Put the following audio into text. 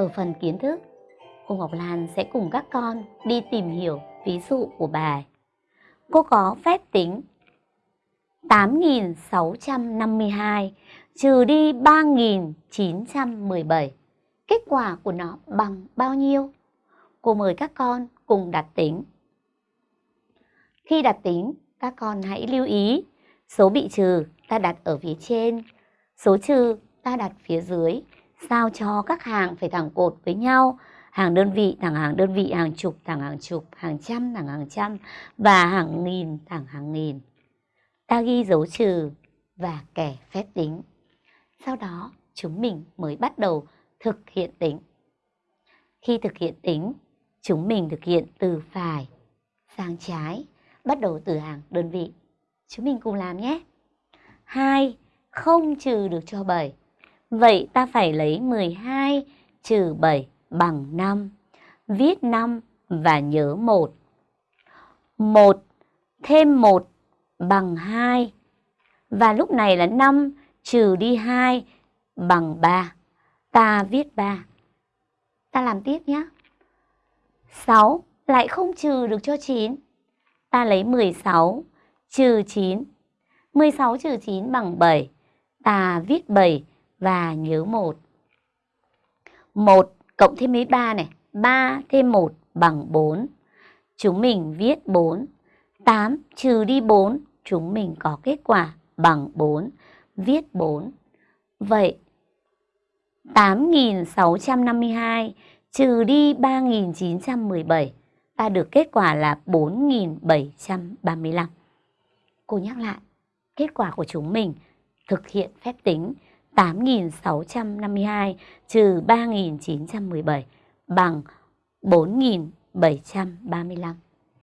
Ở phần kiến thức, cô Ngọc Lan sẽ cùng các con đi tìm hiểu ví dụ của bài. Cô có phép tính 8.652 trừ đi 3.917. Kết quả của nó bằng bao nhiêu? Cô mời các con cùng đặt tính. Khi đặt tính, các con hãy lưu ý số bị trừ ta đặt ở phía trên, số trừ ta đặt phía dưới, sao cho các hàng phải thẳng cột với nhau, hàng đơn vị thẳng hàng đơn vị, hàng chục thẳng hàng chục, hàng trăm thẳng hàng trăm và hàng nghìn thẳng hàng nghìn. Ta ghi dấu trừ và kẻ phép tính. Sau đó chúng mình mới bắt đầu thực hiện tính. Khi thực hiện tính, chúng mình thực hiện từ phải sang trái, bắt đầu từ hàng đơn vị. Chúng mình cùng làm nhé. 2 không trừ được cho 7. Vậy ta phải lấy 12 trừ 7 bằng 5. Viết 5 và nhớ 1. 1 thêm 1 bằng 2. Và lúc này là 5 trừ đi 2 bằng 3. Ta viết 3. Ta làm tiếp nhé. 6 lại không trừ được cho 9. Ta lấy 16 trừ 9. 16 trừ 9 bằng 7. Ta viết 7 và nhớ 1. 1 cộng thêm mấy 3 này. 3 thêm 1 bằng 4. Chúng mình viết 4. 8 trừ đi 4. Chúng mình có kết quả bằng 4. Viết 4. Vậy 8.652 trừ đi 3.917 ta được kết quả là 4.735. Cô nhắc lại, kết quả của chúng mình thực hiện phép tính 8.652 trừ 3.917 bằng 4.735.